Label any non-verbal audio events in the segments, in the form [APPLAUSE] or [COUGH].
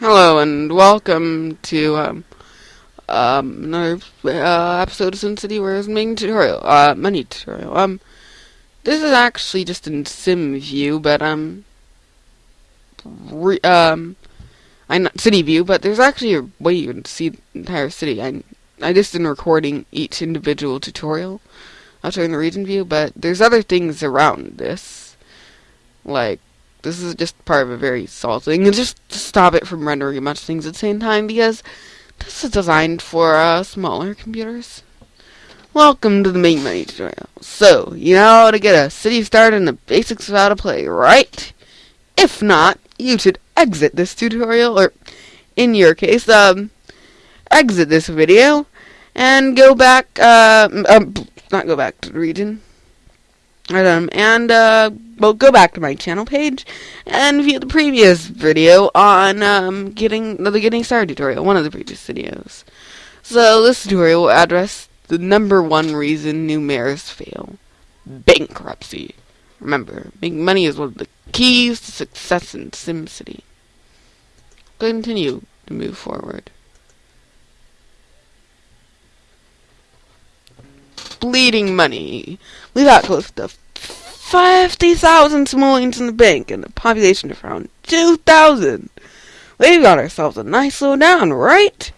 Hello and welcome to um, um, another uh, episode of SimCity where I'm making tutorial, uh, money tutorial. Um, this is actually just in sim view, but um, re um, I'm not city view, but there's actually a way you can see the entire city. I I just been recording each individual tutorial. I'll show the region view, but there's other things around this, like this is just part of a very small thing, and just to stop it from rendering of things at the same time, because this is designed for uh, smaller computers. Welcome to the Make Money tutorial. So, you know how to get a city started and the basics of how to play, right? If not, you should exit this tutorial, or in your case, um, exit this video, and go back, uh, um, not go back to the region, and uh, well, go back to my channel page and view the previous video on um, getting the getting started tutorial, one of the previous videos. So this tutorial will address the number one reason new mayors fail: bankruptcy. Remember, making money is one of the keys to success in SimCity. Continue to move forward. Bleeding money. We've got close to 50,000 simoleons in the bank and a population of around 2,000. We've got ourselves a nice little down, right?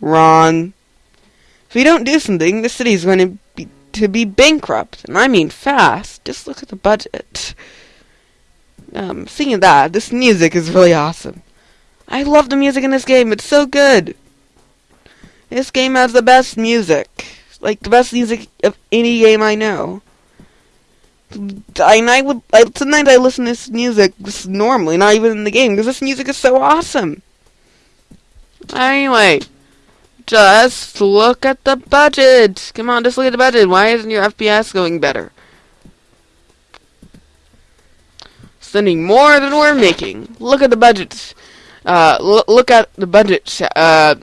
Wrong. If we don't do something, the city's going to be, to be bankrupt, and I mean fast. Just look at the budget. Um, seeing that, this music is really awesome. I love the music in this game, it's so good. This game has the best music like the best music of any game I know. And I would I, sometimes I listen to this music just normally, not even in the game, because this music is so awesome. Anyway, just look at the budget. Come on, just look at the budget. Why isn't your FPS going better? Spending more than we're making. Look at the budgets. Uh, look at the budget. Uh,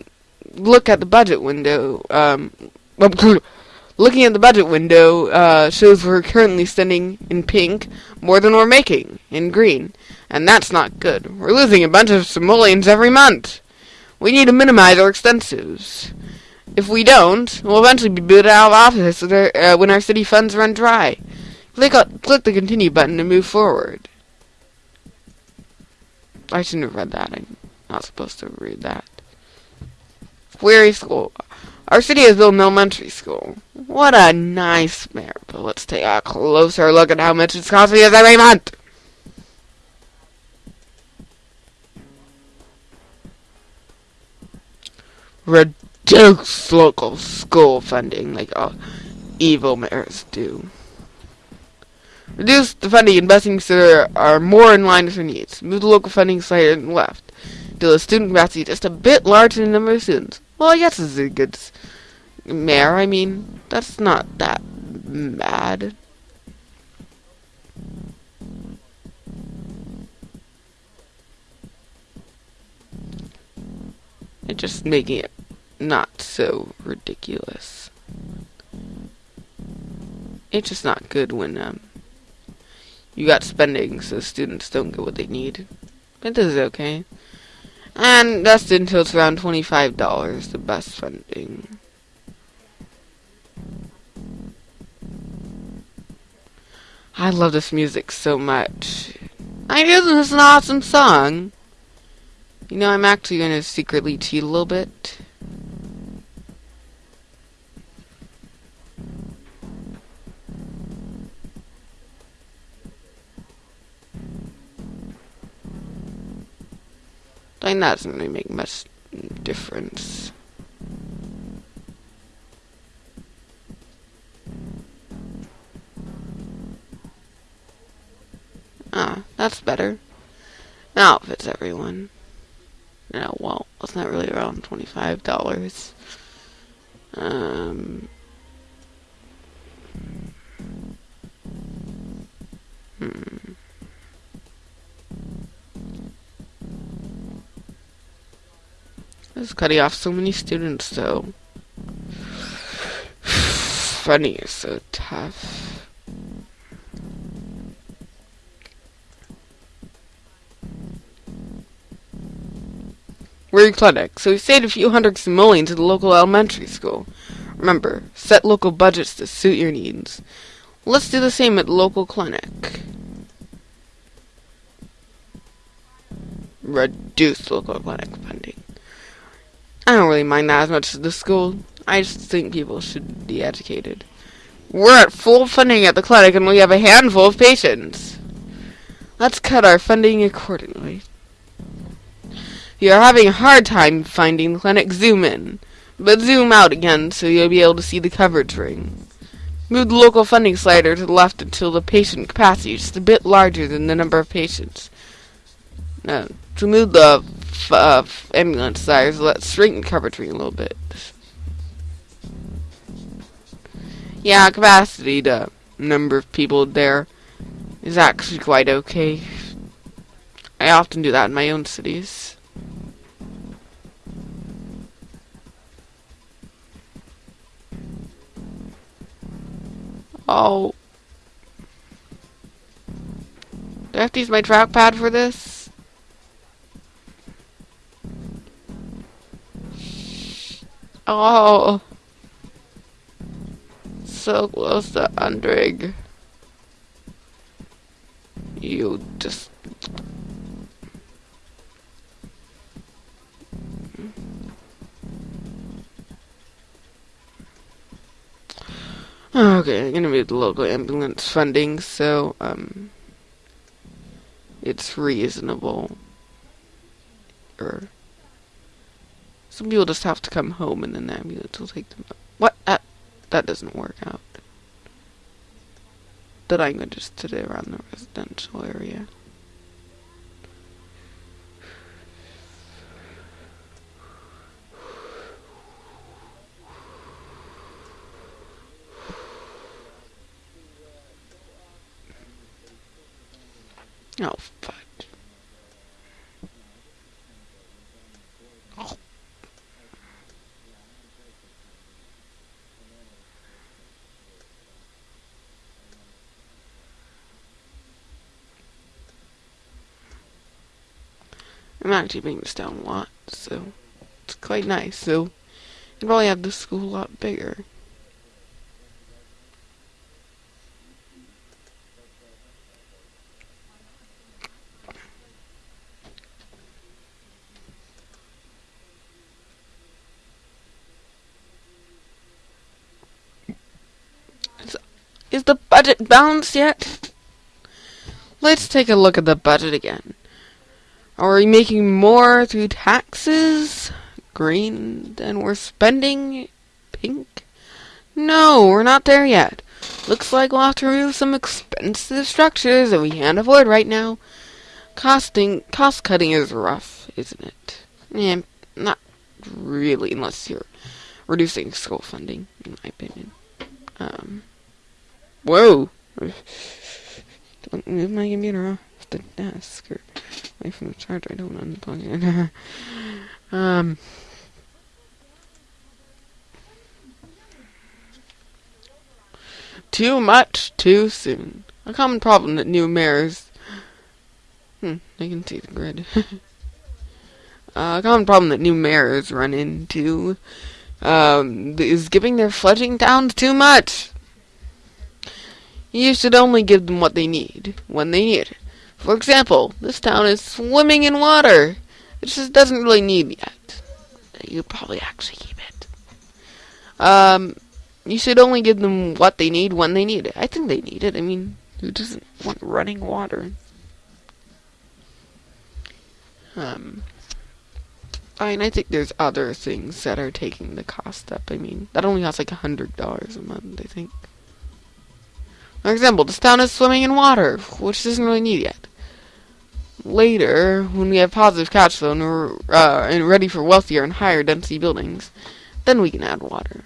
look at the budget window. Um, [LAUGHS] Looking at the budget window uh, shows we're currently spending in pink more than we're making in green, and that's not good. We're losing a bunch of simoleons every month. We need to minimize our expenses. If we don't, we'll eventually be booted out of office uh, when our city funds run dry. Click, click the continue button to move forward. I shouldn't have read that. I'm not supposed to read that. Query school. Our city has built elementary school. What a nice mayor. But let's take a closer look at how much it's costing us every month. Reduce local school funding like all evil mayors do. Reduce the funding and so there are more in line with their needs. Move the local funding slightly left. Do the student capacity just a bit larger than the number of students. Well, I guess it's a good mayor. I mean, that's not that bad. It's just making it not so ridiculous. It's just not good when um, you got spending so students don't get what they need. But this is okay. And that's until it's around $25, the best funding. I love this music so much. I know this is an awesome song. You know, I'm actually going to secretly cheat a little bit. Think that doesn't really make much difference. Ah, that's better. Now it fits everyone. No, well, it's not really around $25. Um... It's cutting off so many students, though. [SIGHS] Funny is so tough. We're clinic, so we saved a few hundred simoleons at the local elementary school. Remember, set local budgets to suit your needs. Let's do the same at local clinic. Reduce local clinic funding. I don't really mind that as much as the school. I just think people should be educated. We're at full funding at the clinic and we have a handful of patients. Let's cut our funding accordingly. If you are having a hard time finding the clinic, zoom in. But zoom out again so you'll be able to see the coverage ring. Move the local funding slider to the left until the patient capacity is just a bit larger than the number of patients. Now, to move the uh, ambulance slider, let's coverage ring a little bit. Yeah, capacity, the number of people there is actually quite okay. I often do that in my own cities. Oh. Do I have to use my trackpad for this? Oh. So close to Undrig. You just... Okay, I'm gonna move the local ambulance funding so um it's reasonable. Or some people just have to come home and then the ambulance will take them. What? That that doesn't work out. That I'm going to just today around the residential area. Oh, fudge. Oh. I'm actually bringing this down a lot, so it's quite nice. So you probably have the school a lot bigger. Is the budget balanced yet? Let's take a look at the budget again. Are we making more through taxes? Green than we're spending? Pink? No, we're not there yet. Looks like we'll have to remove some expensive structures that we can't afford right now. Costing, cost cutting is rough, isn't it? Yeah, not really, unless you're reducing school funding, in my opinion. Um, Whoa! [LAUGHS] Don't move my computer the desk or away from the charger. I don't want to unplug it. um. Too much too soon. A common problem that new mayors. Hmm, I can see the grid. [LAUGHS] uh, a common problem that new mayors run into um, is giving their fledgling towns too much. You should only give them what they need, when they need it. For example, this town is swimming in water. It just doesn't really need yet. You probably actually keep it. Um, you should only give them what they need when they need it. I think they need it. I mean, who doesn't want running water? Um, I mean, I think there's other things that are taking the cost up. I mean, that only costs like a hundred dollars a month, I think. For example, this town is swimming in water, which doesn't really need yet. Later, when we have positive cash flow and we're uh, and ready for wealthier and higher density buildings, then we can add water.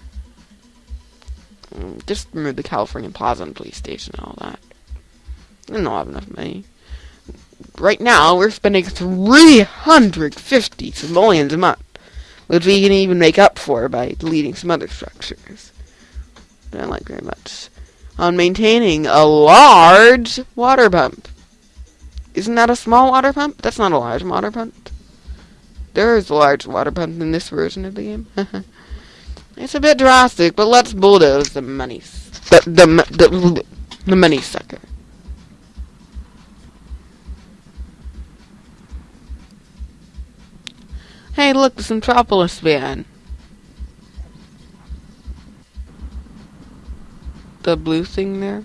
Mm, just remove the California Plaza and police station and all that. I don't have enough money. Right now, we're spending 350 simoleons a month, which we can even make up for by deleting some other structures. I don't like very much on maintaining a large water pump. Isn't that a small water pump? That's not a large water pump. There is a large water pump in this version of the game. [LAUGHS] it's a bit drastic, but let's bulldoze the money. The, the, the, the money sucker. Hey, look, the Centropolis van. The blue thing there.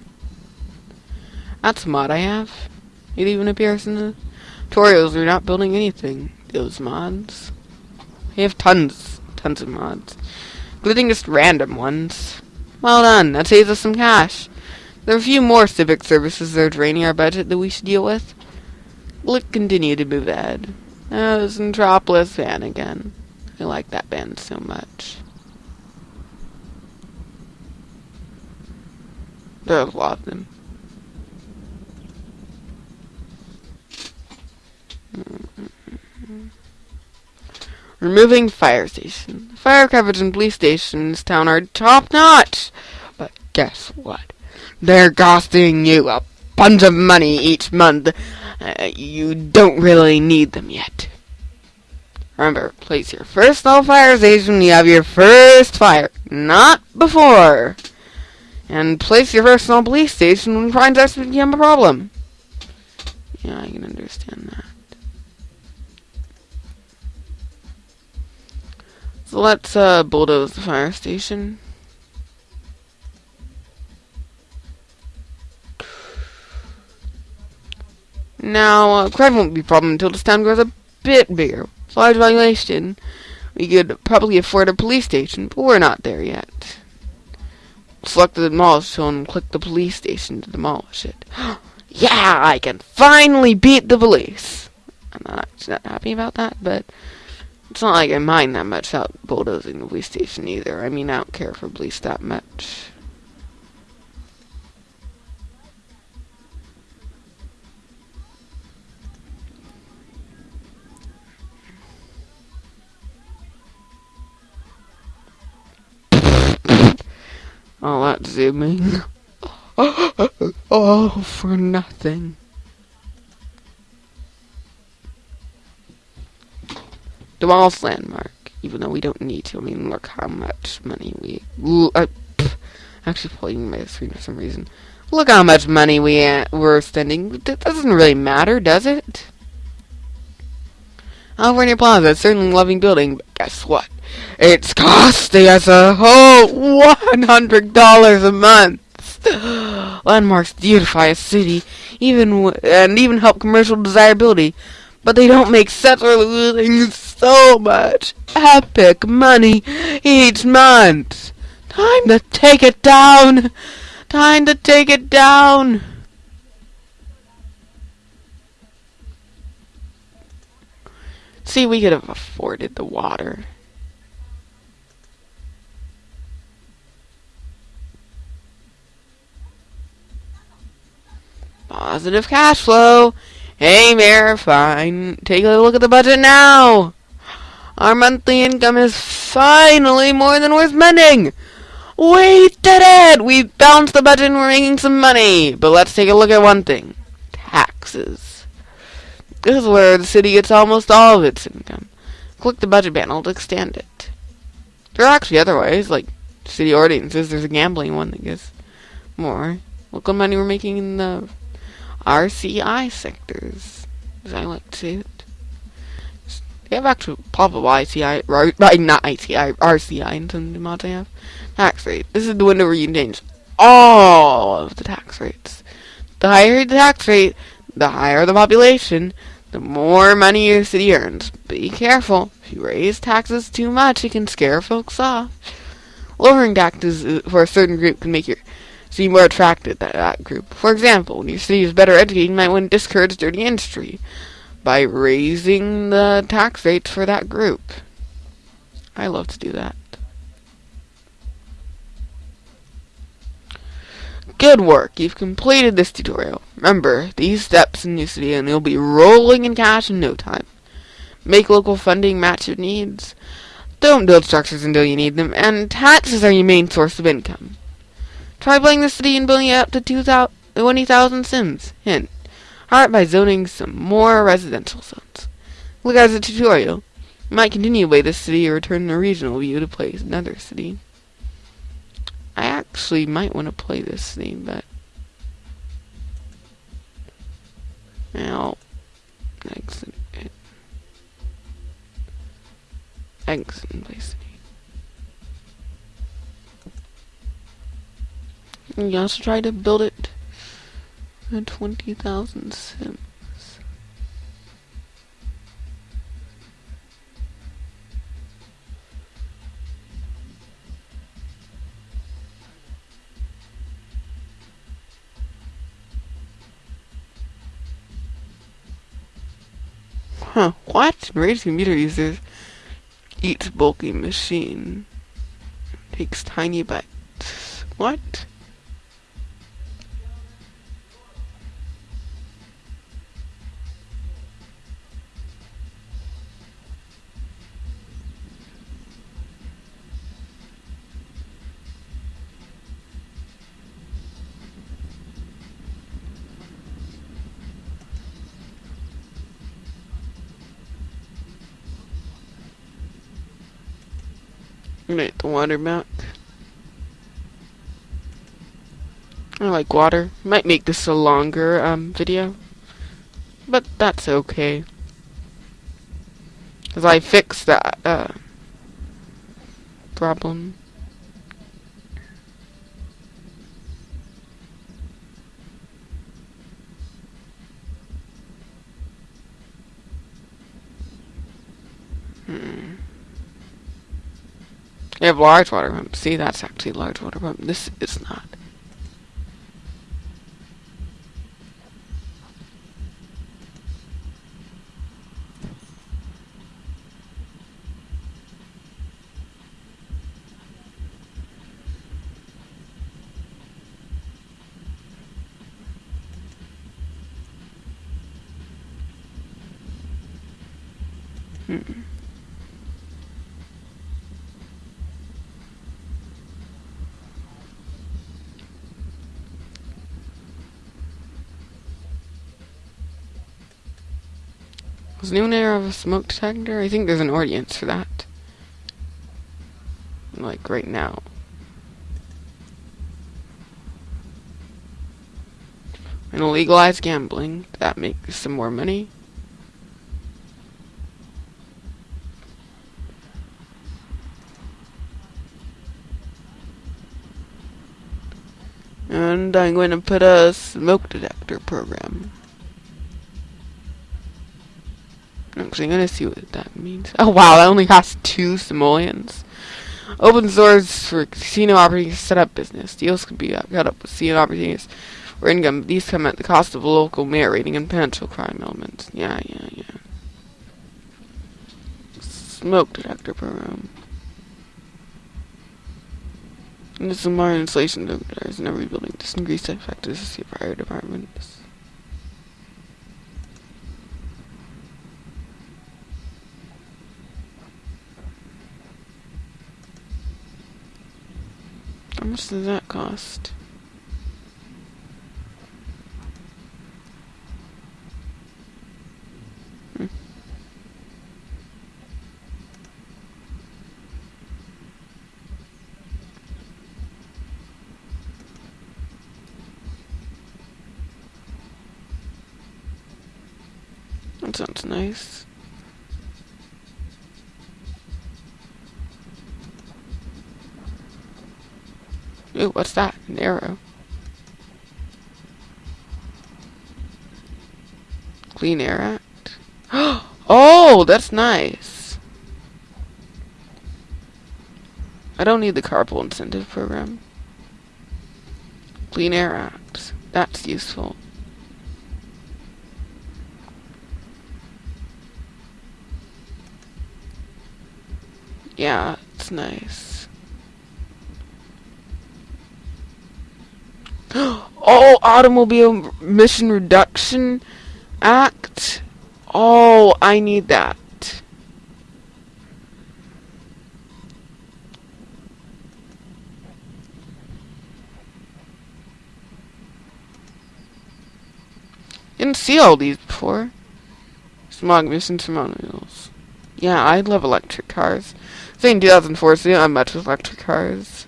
That's a mod I have. It even appears in the tutorials. We're not building anything. Those mods. We have tons, tons of mods. Including just random ones. Well done. That saves us some cash. There are a few more civic services that are draining our budget that we should deal with. We'll continue to move ahead. Oh, the Centropolis van again. I like that band so much. There's a lot of them. Removing fire station. Fire coverage and police stations town are top notch. But guess what? They're costing you a bunch of money each month. Uh, you don't really need them yet. Remember, place your first low fire station when you have your first fire, not before. And place your first small police station when crime starts to become a problem. Yeah, I can understand that. So let's uh, bulldoze the fire station. Now, uh, crime won't be a problem until this town grows a bit bigger. Large valuation. We could probably afford a police station, but we're not there yet. Select the demolish tool and click the police station to demolish it. [GASPS] yeah, I can finally beat the police. I'm not, not happy about that, but it's not like I mind that much about bulldozing the police station either. I mean, I don't care for police that much. All that zooming. [LAUGHS] oh, for nothing. Demolish landmark, even though we don't need to. I mean, look how much money we... Uh, actually pulling my screen for some reason. Look how much money we uh, we're spending. That doesn't really matter, does it? California Plaza, certainly a loving building, but guess what? It's costing us a whole $100 a month. [GASPS] Landmarks beautify a city, even and even help commercial desirability, but they don't make sense for losing so much epic money each month. Time to take it down. Time to take it down. See, we could have afforded the water. Positive cash flow. Hey, Mayor, fine. Take a look at the budget now. Our monthly income is finally more than we're spending. We did it! We balanced the budget and we're making some money. But let's take a look at one thing. Taxes. This is where the city gets almost all of its income. Click the budget panel to extend it. There are actually other ways, like city ordinances. There's a gambling one that gets more. Look what money we're making in the RCI sectors, as I like to say it. They have actual probable ICI, right, not ICI, RCI in some mods I have. Tax rate. This is the window where you can change all of the tax rates. The higher the tax rate, the higher the population, the more money your city earns. Be careful. If you raise taxes too much, it can scare folks off. Lowering taxes uh, for a certain group can make your city more attractive to that group. For example, when your city is better educated, you might want to discourage dirty industry by raising the tax rates for that group. I love to do that. Good work, you've completed this tutorial. Remember, these steps in New City and you'll be rolling in cash in no time. Make local funding match your needs. Don't build structures until you need them, and taxes are your main source of income. Try playing the city and building it up to 20,000 sims. Hint. Start by zoning some more residential zones. Look at the tutorial. You might continue play this city or return the regional view to play another city. I actually might want to play this city, but... Now... Exit it. Exit and play city. You also try to build it at 20,000 sims. Huh, what? Raised computer users eats bulky machine. Takes tiny bites. What? The water back. I like water. Might make this a longer um, video. But that's okay. Because I fixed that uh, problem. Hmm. Have large water pump. See, that's actually large water pump. This is not. Hmm. Was new air of a smoke detector? I think there's an audience for that. Like right now. And legalize gambling. That makes some more money. And I'm going to put a smoke detector program. I'm gonna see what that means. Oh wow, that only costs two simoleons. Open source for casino operating setup business. Deals can be cut up with casino opportunities or income. These come at the cost of local mayor rating and potential crime elements. Yeah, yeah, yeah. Smoke detector program. And there's some more installation detectors in every building. This increased effectiveness of fire departments. How much does that cost? Hmm. That sounds nice. Ooh, what's that? An arrow. Clean Air Act. [GASPS] Oh, that's nice. I don't need the carpool incentive program. Clean Air Act. That's useful. Yeah, it's nice. [GASPS] oh, Automobile Emission Reduction Act. Oh, I need that. Didn't see all these before. Smog emissions from automobiles. Yeah, I love electric cars. Saying 2004, so not much with electric cars.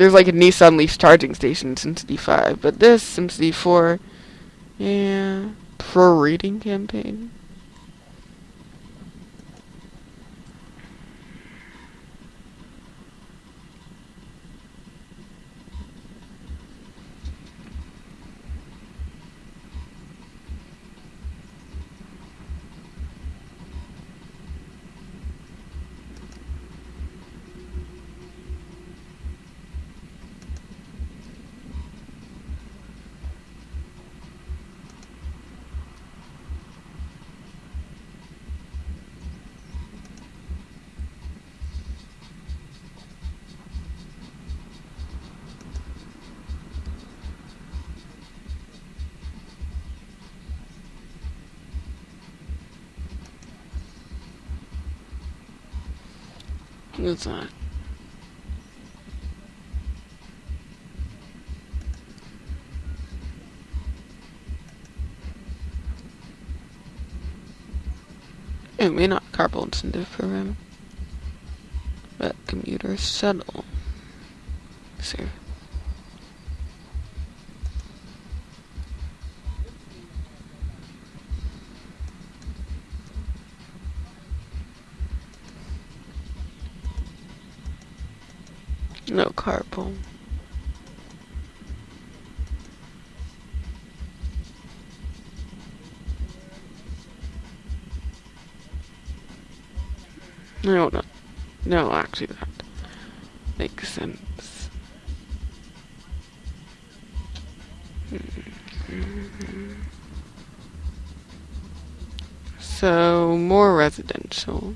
There's like a Nissan Leaf charging station in SimCity 5, but this SimCity 4, yeah, pro reading campaign. That? It may not carpool incentive program, but commuter shuttle. No carpool. No, no, no, actually that makes sense. So, more residential.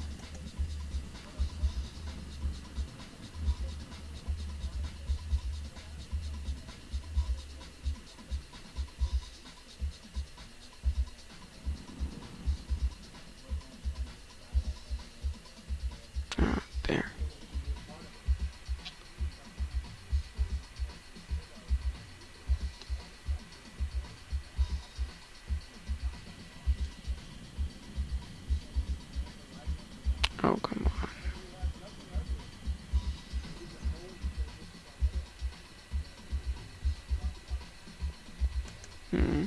Hmm.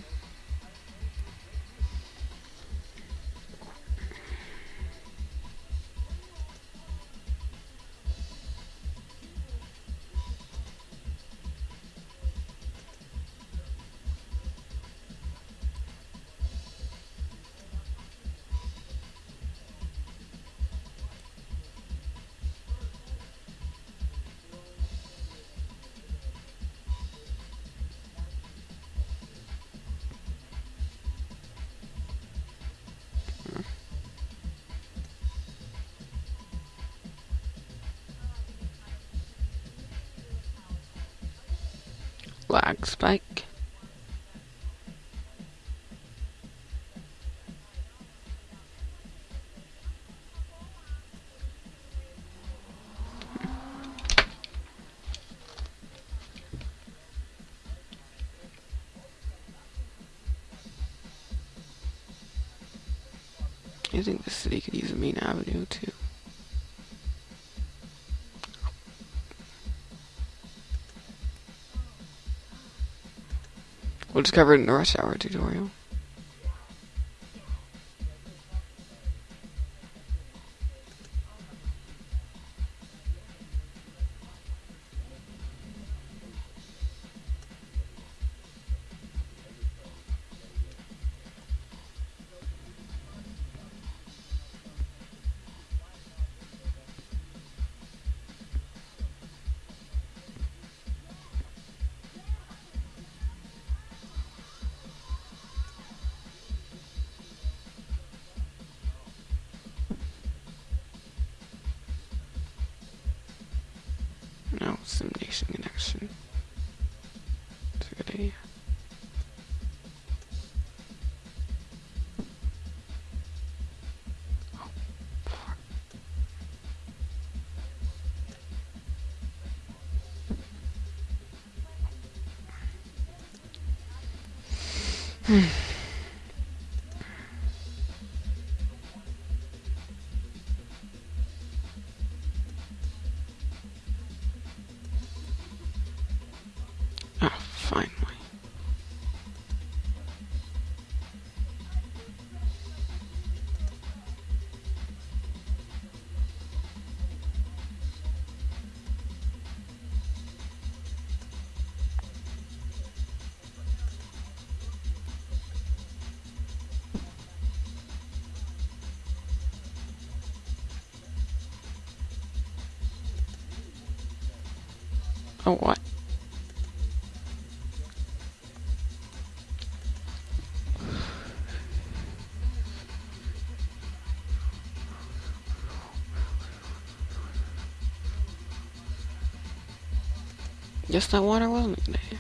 Lag spike. I think the city could use a main avenue too. We'll just cover it in the rush hour tutorial. Finally. [SIGHS] [SIGHS] Guess that water wasn't there.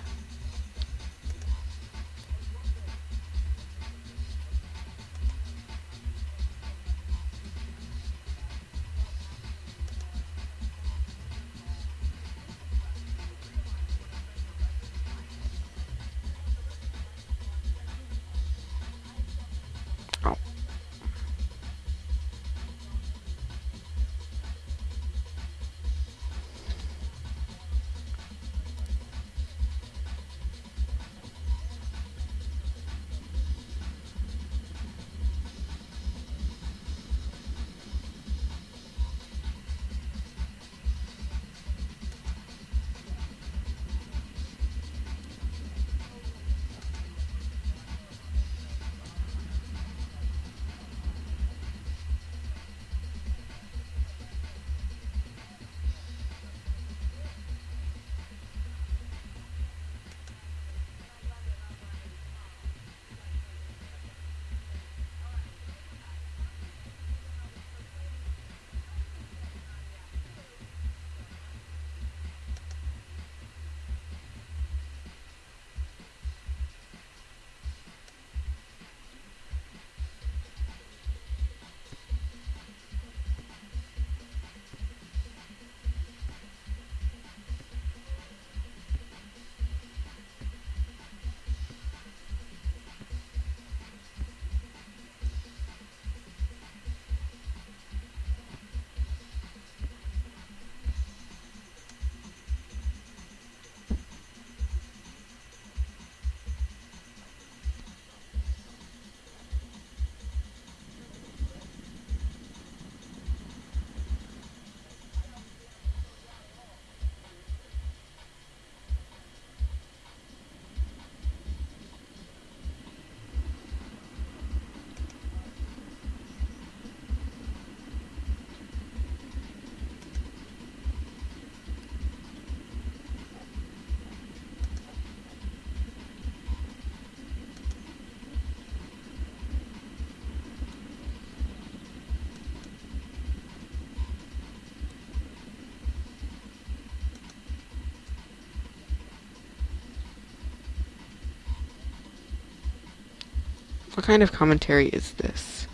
What kind of commentary is this?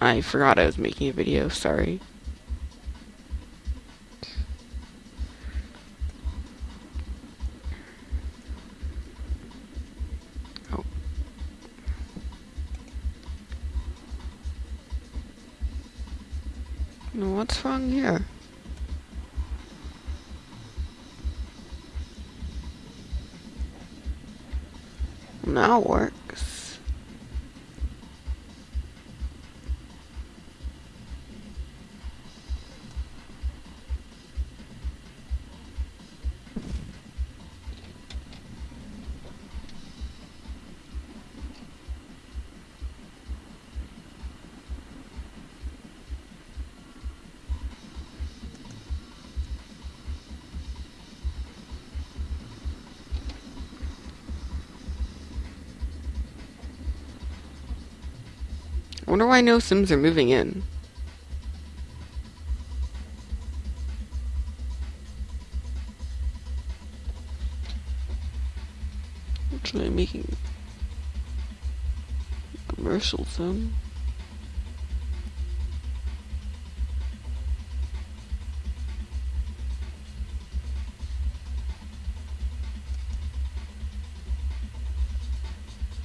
I forgot I was making a video, sorry. Wonder why no Sims are moving in. Actually, making commercial zone.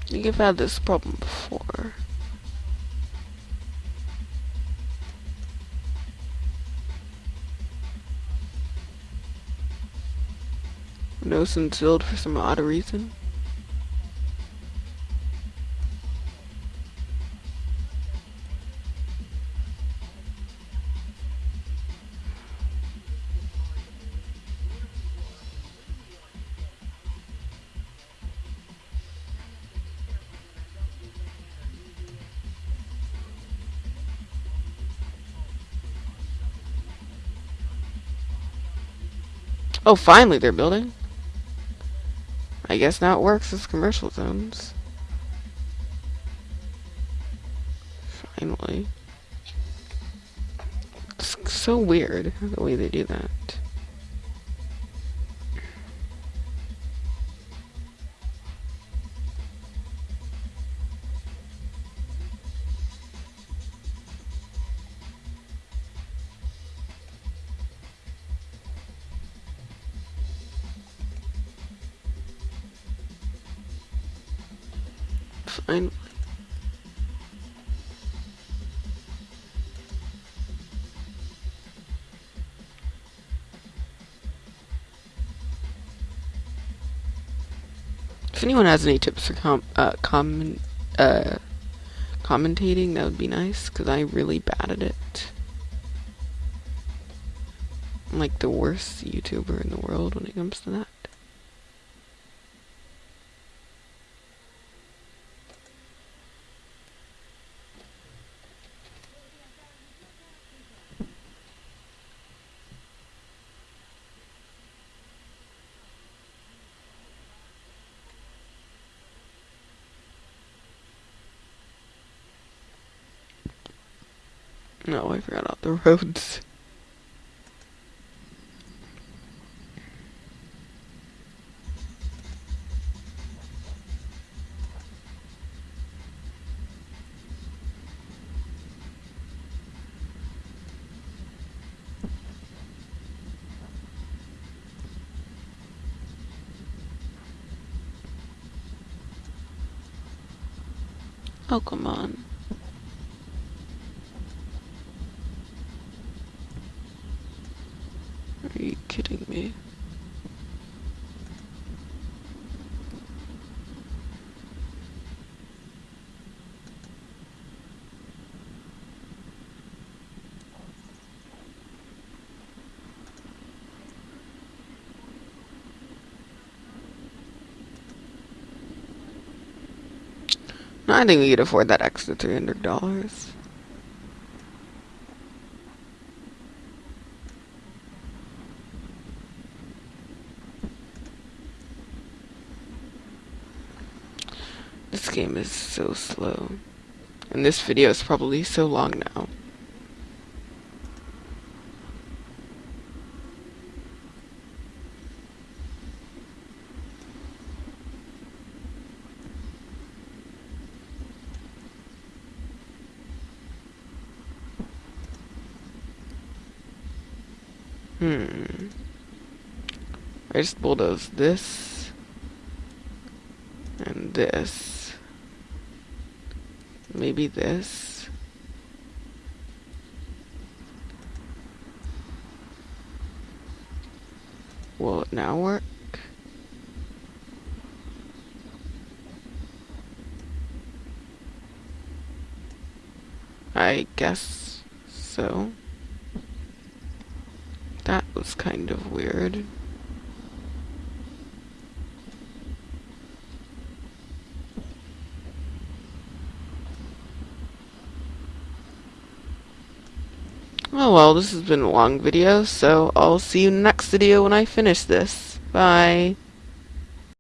I think I've had this problem before. No filled for some odd reason. Oh, finally they're building. I guess now it works as commercial zones. Finally. It's so weird the way they do that. Fine. If anyone has any tips for com uh, comment uh, commentating, that would be nice, because I'm really bad at it. I'm like the worst YouTuber in the world when it comes to that. No, I forgot all the roads. Oh, come on. Are you kidding me? I think we could afford that extra $300. This game is so slow. And this video is probably so long now. Hmm. I just bulldoze this and this. Maybe this. Will it now work? I guess so. Kind of weird. Oh well, this has been a long video, so I'll see you next video when I finish this. Bye.